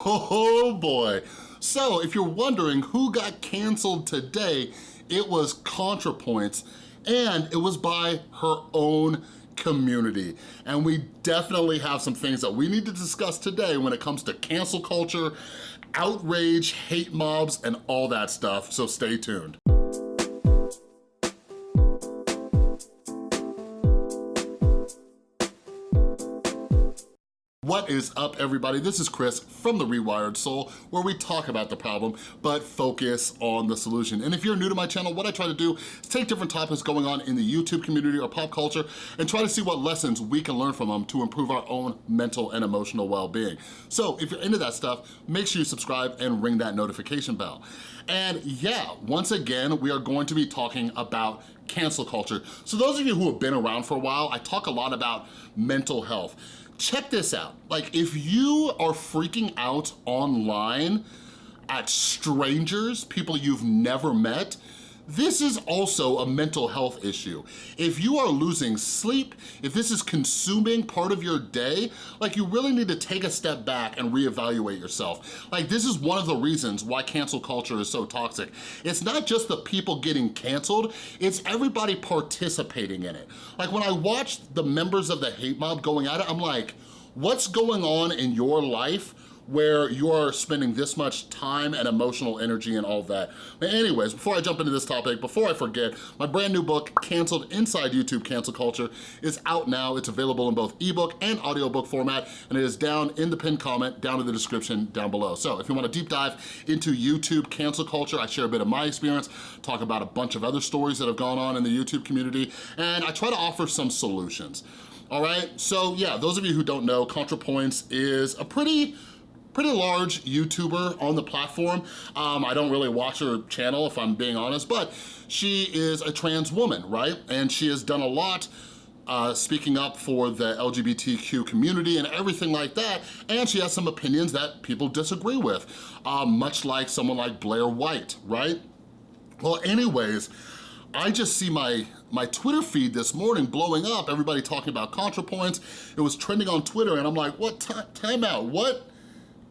Oh boy. So if you're wondering who got canceled today, it was ContraPoints and it was by her own community. And we definitely have some things that we need to discuss today when it comes to cancel culture, outrage, hate mobs, and all that stuff, so stay tuned. What is up, everybody? This is Chris from The Rewired Soul, where we talk about the problem, but focus on the solution. And if you're new to my channel, what I try to do is take different topics going on in the YouTube community or pop culture and try to see what lessons we can learn from them to improve our own mental and emotional well-being. So if you're into that stuff, make sure you subscribe and ring that notification bell. And yeah, once again, we are going to be talking about cancel culture. So those of you who have been around for a while, I talk a lot about mental health check this out. Like if you are freaking out online at strangers, people you've never met, this is also a mental health issue. If you are losing sleep, if this is consuming part of your day, like you really need to take a step back and reevaluate yourself. Like this is one of the reasons why cancel culture is so toxic. It's not just the people getting canceled, it's everybody participating in it. Like when I watched the members of the hate mob going at it, I'm like, what's going on in your life where you're spending this much time and emotional energy and all that. But anyways, before I jump into this topic, before I forget, my brand new book, Canceled Inside YouTube Cancel Culture, is out now. It's available in both ebook and audiobook format, and it is down in the pinned comment, down in the description down below. So if you want a deep dive into YouTube cancel culture, I share a bit of my experience, talk about a bunch of other stories that have gone on in the YouTube community, and I try to offer some solutions. All right, so yeah, those of you who don't know, ContraPoints is a pretty pretty large YouTuber on the platform. Um, I don't really watch her channel if I'm being honest, but she is a trans woman, right? And she has done a lot uh, speaking up for the LGBTQ community and everything like that, and she has some opinions that people disagree with, um, much like someone like Blair White, right? Well, anyways, I just see my, my Twitter feed this morning blowing up, everybody talking about ContraPoints. It was trending on Twitter and I'm like, what, time out, what?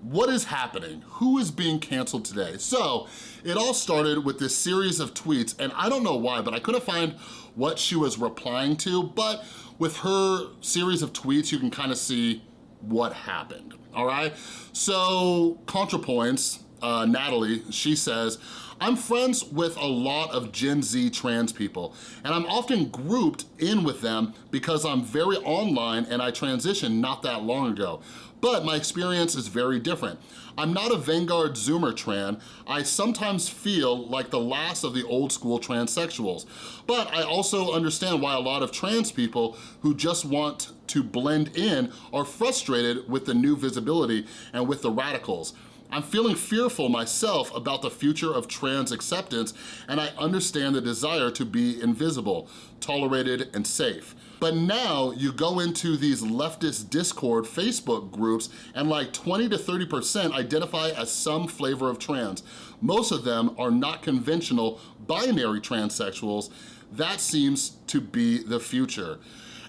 What is happening? Who is being canceled today? So it all started with this series of tweets and I don't know why, but I couldn't find what she was replying to, but with her series of tweets, you can kind of see what happened, all right? So ContraPoints, uh, Natalie, she says, I'm friends with a lot of Gen Z trans people, and I'm often grouped in with them because I'm very online and I transitioned not that long ago but my experience is very different. I'm not a Vanguard Zoomer tran. I sometimes feel like the last of the old school transsexuals. But I also understand why a lot of trans people who just want to blend in are frustrated with the new visibility and with the radicals. I'm feeling fearful myself about the future of trans acceptance and I understand the desire to be invisible, tolerated, and safe. But now you go into these leftist Discord Facebook groups and like 20 to 30% identify as some flavor of trans. Most of them are not conventional binary transsexuals. That seems to be the future.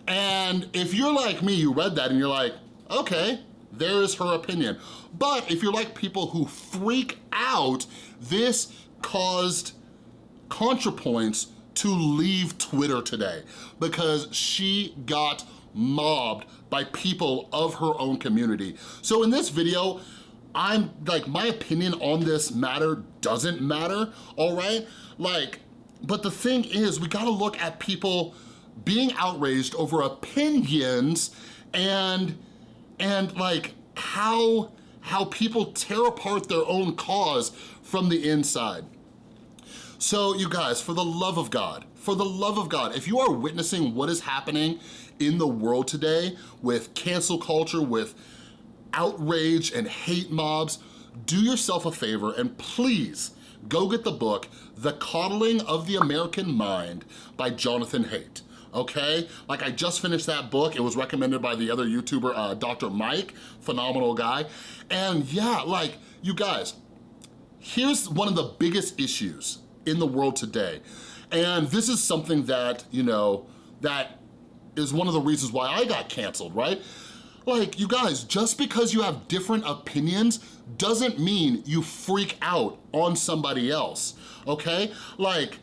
And if you're like me, you read that and you're like, okay, there is her opinion. But if you're like people who freak out, this caused ContraPoints to leave Twitter today because she got mobbed by people of her own community. So in this video, I'm like, my opinion on this matter doesn't matter, all right? Like, but the thing is, we gotta look at people being outraged over opinions and, and like how, how people tear apart their own cause from the inside. So you guys, for the love of God, for the love of God, if you are witnessing what is happening in the world today with cancel culture, with outrage and hate mobs, do yourself a favor and please go get the book, The Coddling of the American Mind by Jonathan Haidt okay? Like I just finished that book. It was recommended by the other YouTuber, uh, Dr. Mike, phenomenal guy. And yeah, like you guys, here's one of the biggest issues in the world today. And this is something that, you know, that is one of the reasons why I got canceled, right? Like, you guys, just because you have different opinions doesn't mean you freak out on somebody else, okay? Like,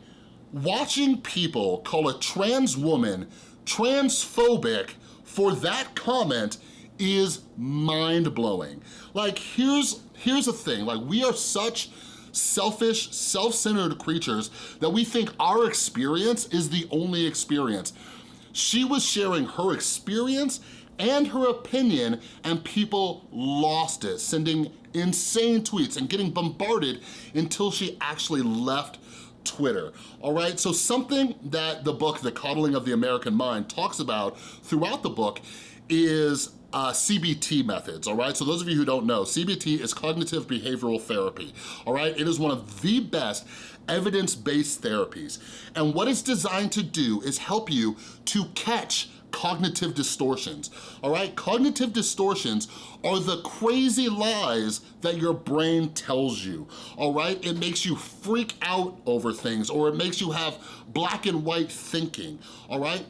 watching people call a trans woman transphobic for that comment is mind-blowing. Like, here's, here's the thing, like, we are such selfish, self-centered creatures that we think our experience is the only experience. She was sharing her experience and her opinion and people lost it, sending insane tweets and getting bombarded until she actually left Twitter, all right? So something that the book, The Coddling of the American Mind, talks about throughout the book is uh, CBT methods, all right? So those of you who don't know, CBT is cognitive behavioral therapy, all right? It is one of the best evidence-based therapies. And what it's designed to do is help you to catch cognitive distortions, all right? Cognitive distortions are the crazy lies that your brain tells you, all right? It makes you freak out over things or it makes you have black and white thinking, all right?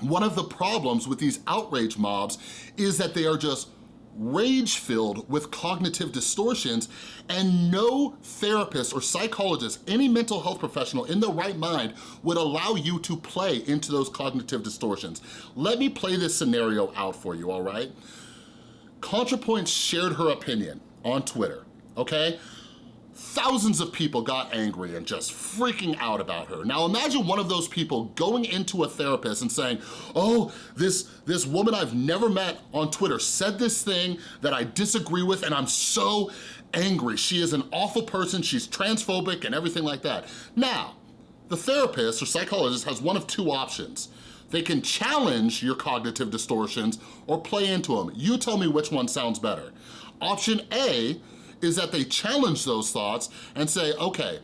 One of the problems with these outrage mobs is that they are just rage-filled with cognitive distortions and no therapist or psychologist, any mental health professional in the right mind would allow you to play into those cognitive distortions. Let me play this scenario out for you, all right? ContraPoints shared her opinion on Twitter, okay? Thousands of people got angry and just freaking out about her. Now imagine one of those people going into a therapist and saying, oh, this, this woman I've never met on Twitter said this thing that I disagree with and I'm so angry. She is an awful person, she's transphobic and everything like that. Now, the therapist or psychologist has one of two options. They can challenge your cognitive distortions or play into them. You tell me which one sounds better. Option A is that they challenge those thoughts and say, okay,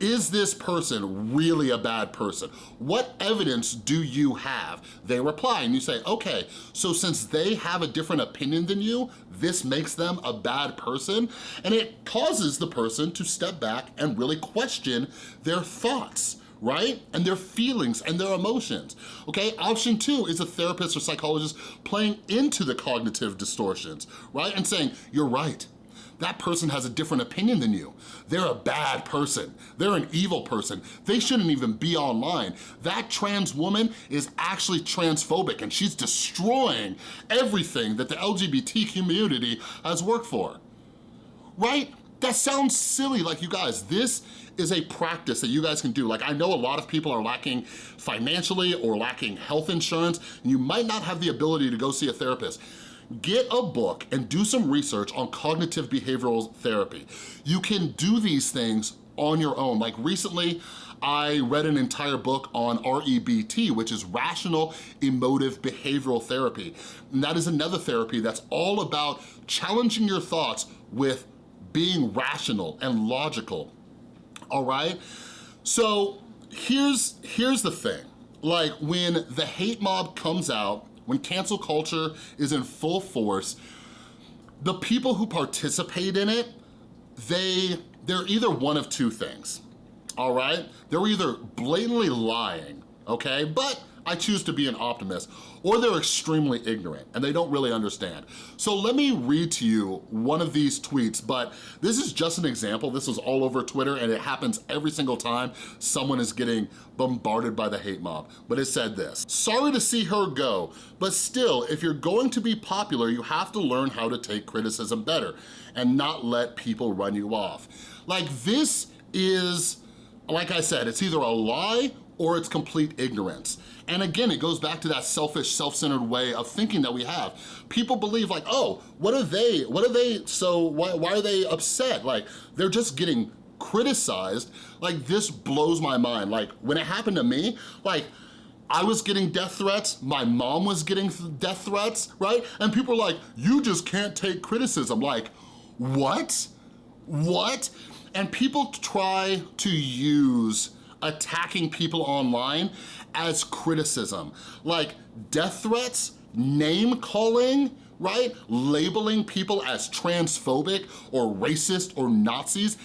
is this person really a bad person? What evidence do you have? They reply and you say, okay, so since they have a different opinion than you, this makes them a bad person, and it causes the person to step back and really question their thoughts right? And their feelings and their emotions, okay? Option two is a therapist or psychologist playing into the cognitive distortions, right? And saying, you're right, that person has a different opinion than you. They're a bad person. They're an evil person. They shouldn't even be online. That trans woman is actually transphobic and she's destroying everything that the LGBT community has worked for. Right? That sounds silly, like you guys, this is a practice that you guys can do. Like I know a lot of people are lacking financially or lacking health insurance, and you might not have the ability to go see a therapist get a book and do some research on cognitive behavioral therapy. You can do these things on your own. Like recently, I read an entire book on REBT, which is Rational Emotive Behavioral Therapy. And that is another therapy that's all about challenging your thoughts with being rational and logical, all right? So here's, here's the thing. Like when the hate mob comes out when cancel culture is in full force, the people who participate in it, they, they're either one of two things, all right? They're either blatantly lying, okay? But I choose to be an optimist, or they're extremely ignorant and they don't really understand. So let me read to you one of these tweets, but this is just an example. This is all over Twitter and it happens every single time someone is getting bombarded by the hate mob. But it said this, sorry to see her go, but still, if you're going to be popular, you have to learn how to take criticism better and not let people run you off. Like this is, like I said, it's either a lie or it's complete ignorance. And again, it goes back to that selfish, self-centered way of thinking that we have. People believe like, oh, what are they, what are they, so why, why are they upset? Like, they're just getting criticized. Like, this blows my mind. Like, when it happened to me, like, I was getting death threats, my mom was getting death threats, right? And people are like, you just can't take criticism. Like, what? What? And people try to use attacking people online as criticism. Like death threats, name calling, right? Labeling people as transphobic or racist or Nazis.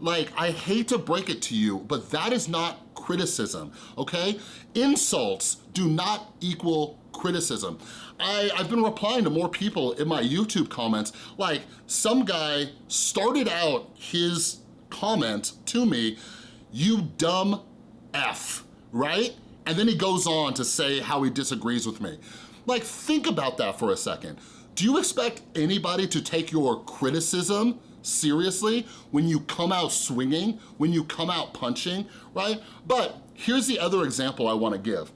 Like, I hate to break it to you, but that is not criticism, okay? Insults do not equal criticism. I, I've been replying to more people in my YouTube comments, like some guy started out his comment to me, you dumb F, right? And then he goes on to say how he disagrees with me. Like, think about that for a second. Do you expect anybody to take your criticism seriously when you come out swinging, when you come out punching, right? But here's the other example I wanna give.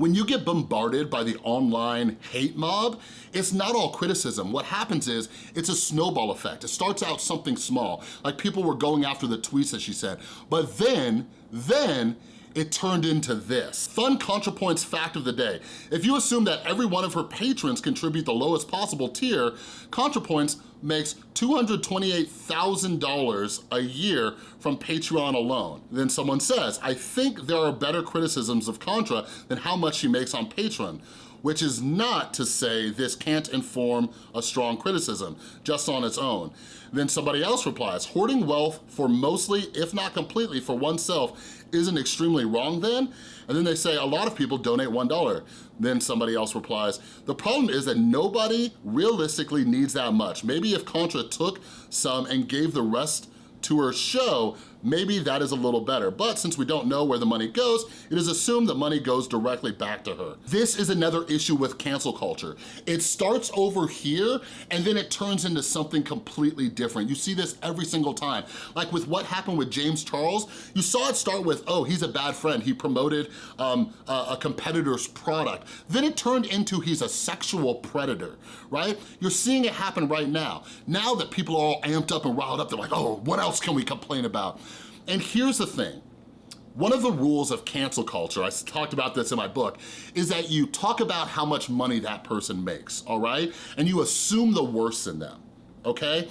When you get bombarded by the online hate mob, it's not all criticism. What happens is, it's a snowball effect. It starts out something small, like people were going after the tweets that she said, but then, then it turned into this. Fun ContraPoints fact of the day. If you assume that every one of her patrons contribute the lowest possible tier, ContraPoints makes $228,000 a year from Patreon alone. Then someone says, I think there are better criticisms of Contra than how much she makes on Patreon which is not to say this can't inform a strong criticism, just on its own. Then somebody else replies, hoarding wealth for mostly, if not completely, for oneself isn't extremely wrong then? And then they say, a lot of people donate $1. Then somebody else replies, the problem is that nobody realistically needs that much. Maybe if Contra took some and gave the rest to her show, maybe that is a little better. But since we don't know where the money goes, it is assumed that money goes directly back to her. This is another issue with cancel culture. It starts over here and then it turns into something completely different. You see this every single time. Like with what happened with James Charles, you saw it start with, oh, he's a bad friend. He promoted um, a, a competitor's product. Then it turned into he's a sexual predator, right? You're seeing it happen right now. Now that people are all amped up and riled up, they're like, oh, what else can we complain about? And here's the thing, one of the rules of cancel culture, I talked about this in my book, is that you talk about how much money that person makes, all right? And you assume the worst in them, okay?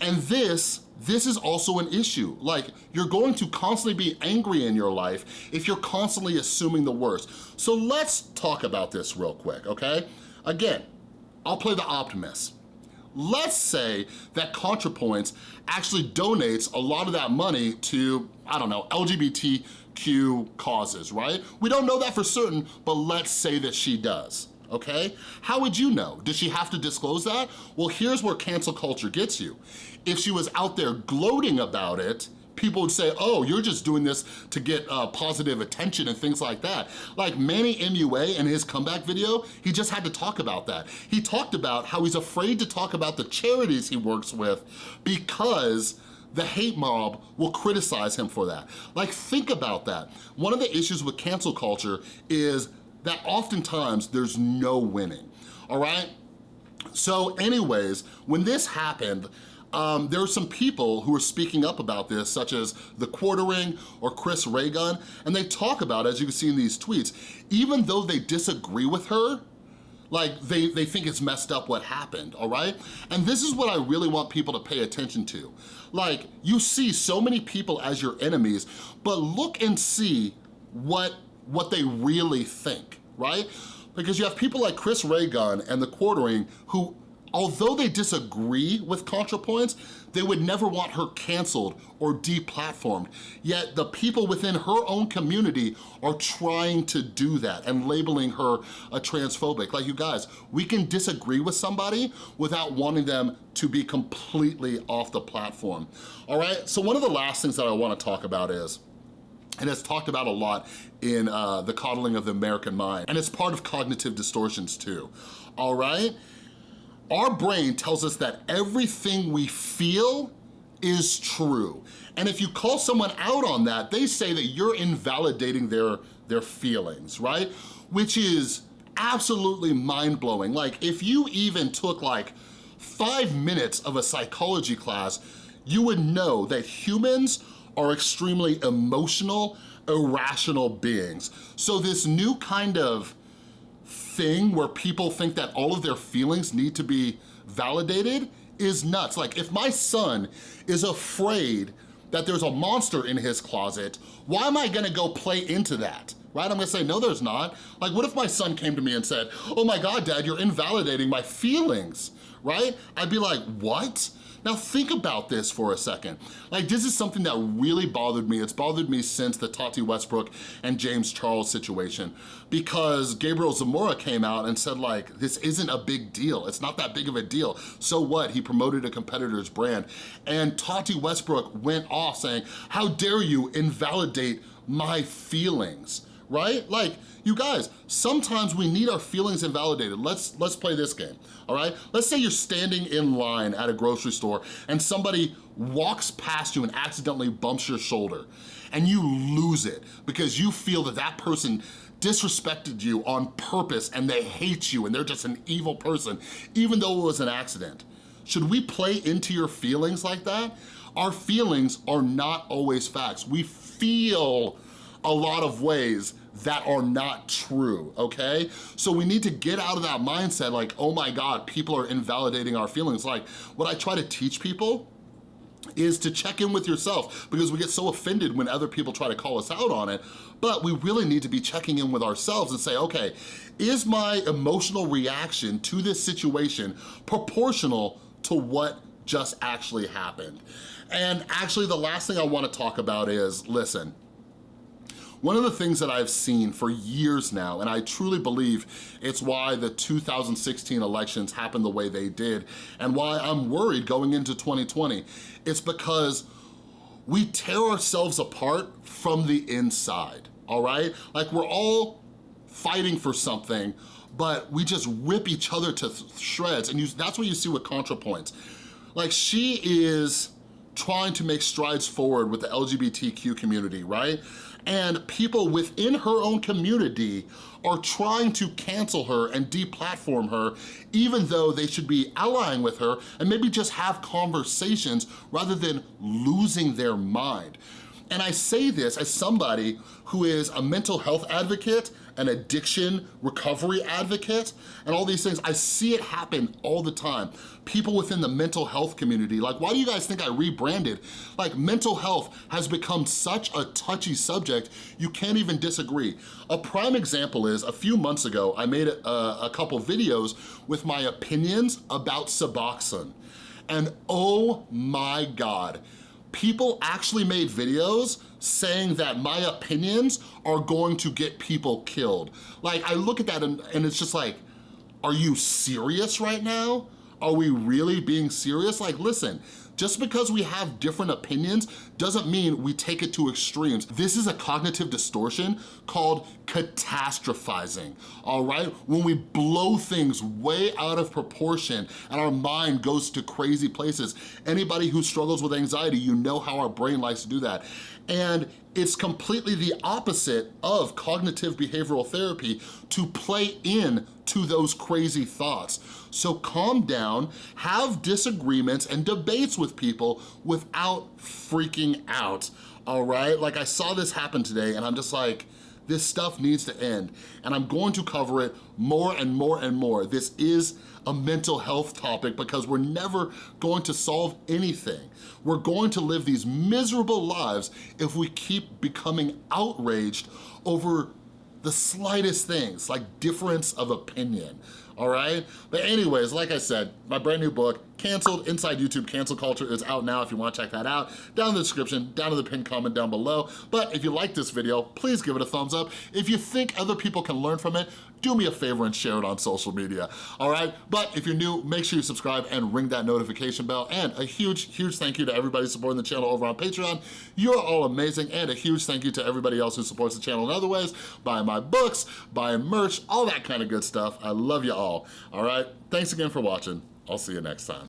And this, this is also an issue. Like, you're going to constantly be angry in your life if you're constantly assuming the worst. So let's talk about this real quick, okay? Again, I'll play the optimist. Let's say that ContraPoints actually donates a lot of that money to, I don't know, LGBTQ causes, right? We don't know that for certain, but let's say that she does okay? How would you know? Does she have to disclose that? Well, here's where cancel culture gets you. If she was out there gloating about it, people would say, oh, you're just doing this to get uh, positive attention and things like that. Like Manny MUA in his comeback video, he just had to talk about that. He talked about how he's afraid to talk about the charities he works with because the hate mob will criticize him for that. Like, think about that. One of the issues with cancel culture is that oftentimes there's no winning, all right? So anyways, when this happened, um, there are some people who are speaking up about this, such as The Quartering or Chris Ray Gun, and they talk about, as you can see in these tweets, even though they disagree with her, like they, they think it's messed up what happened, all right? And this is what I really want people to pay attention to. Like, you see so many people as your enemies, but look and see what, what they really think, right? Because you have people like Chris Ray Gun and The Quartering who although they disagree with ContraPoints, they would never want her canceled or deplatformed. Yet the people within her own community are trying to do that and labeling her a transphobic. Like you guys, we can disagree with somebody without wanting them to be completely off the platform. All right, so one of the last things that I wanna talk about is, and it's talked about a lot in uh, the coddling of the American mind, and it's part of cognitive distortions too, all right? Our brain tells us that everything we feel is true. And if you call someone out on that, they say that you're invalidating their, their feelings, right? Which is absolutely mind-blowing. Like if you even took like five minutes of a psychology class, you would know that humans are extremely emotional, irrational beings. So this new kind of thing where people think that all of their feelings need to be validated is nuts. Like if my son is afraid that there's a monster in his closet, why am I gonna go play into that? Right, I'm gonna say, no there's not. Like what if my son came to me and said, oh my God, dad, you're invalidating my feelings, right? I'd be like, what? Now think about this for a second. Like this is something that really bothered me. It's bothered me since the Tati Westbrook and James Charles situation because Gabriel Zamora came out and said like, this isn't a big deal. It's not that big of a deal. So what? He promoted a competitor's brand. And Tati Westbrook went off saying, how dare you invalidate my feelings? Right? Like, you guys, sometimes we need our feelings invalidated. Let's, let's play this game, all right? Let's say you're standing in line at a grocery store and somebody walks past you and accidentally bumps your shoulder and you lose it because you feel that that person disrespected you on purpose and they hate you and they're just an evil person, even though it was an accident. Should we play into your feelings like that? Our feelings are not always facts. We feel a lot of ways that are not true, okay? So we need to get out of that mindset like, oh my God, people are invalidating our feelings. Like, what I try to teach people is to check in with yourself because we get so offended when other people try to call us out on it, but we really need to be checking in with ourselves and say, okay, is my emotional reaction to this situation proportional to what just actually happened? And actually the last thing I wanna talk about is, listen, one of the things that I've seen for years now, and I truly believe it's why the 2016 elections happened the way they did, and why I'm worried going into 2020, it's because we tear ourselves apart from the inside, all right? Like we're all fighting for something, but we just rip each other to shreds, and you, that's what you see with ContraPoints. Like she is trying to make strides forward with the LGBTQ community, right? And people within her own community are trying to cancel her and deplatform her, even though they should be allying with her and maybe just have conversations rather than losing their mind. And I say this as somebody who is a mental health advocate, an addiction recovery advocate, and all these things. I see it happen all the time. People within the mental health community, like why do you guys think I rebranded? Like mental health has become such a touchy subject, you can't even disagree. A prime example is a few months ago, I made a, a couple videos with my opinions about Suboxone. And oh my God, people actually made videos saying that my opinions are going to get people killed. Like, I look at that and, and it's just like, are you serious right now? Are we really being serious? Like, listen, just because we have different opinions doesn't mean we take it to extremes. This is a cognitive distortion called catastrophizing, all right? When we blow things way out of proportion and our mind goes to crazy places. Anybody who struggles with anxiety, you know how our brain likes to do that. And it's completely the opposite of cognitive behavioral therapy to play in to those crazy thoughts. So calm down, have disagreements and debates with people without freaking out, all right? Like I saw this happen today and I'm just like, this stuff needs to end. And I'm going to cover it more and more and more. This is a mental health topic because we're never going to solve anything. We're going to live these miserable lives if we keep becoming outraged over the slightest things, like difference of opinion, all right? But anyways, like I said, my brand new book, Canceled, Inside YouTube Cancel Culture is out now if you wanna check that out. Down in the description, down in the pinned comment down below. But if you like this video, please give it a thumbs up. If you think other people can learn from it, do me a favor and share it on social media, all right? But if you're new, make sure you subscribe and ring that notification bell. And a huge, huge thank you to everybody supporting the channel over on Patreon. You're all amazing. And a huge thank you to everybody else who supports the channel in other ways, buying my books, buying merch, all that kind of good stuff. I love you all, all right? Thanks again for watching. I'll see you next time.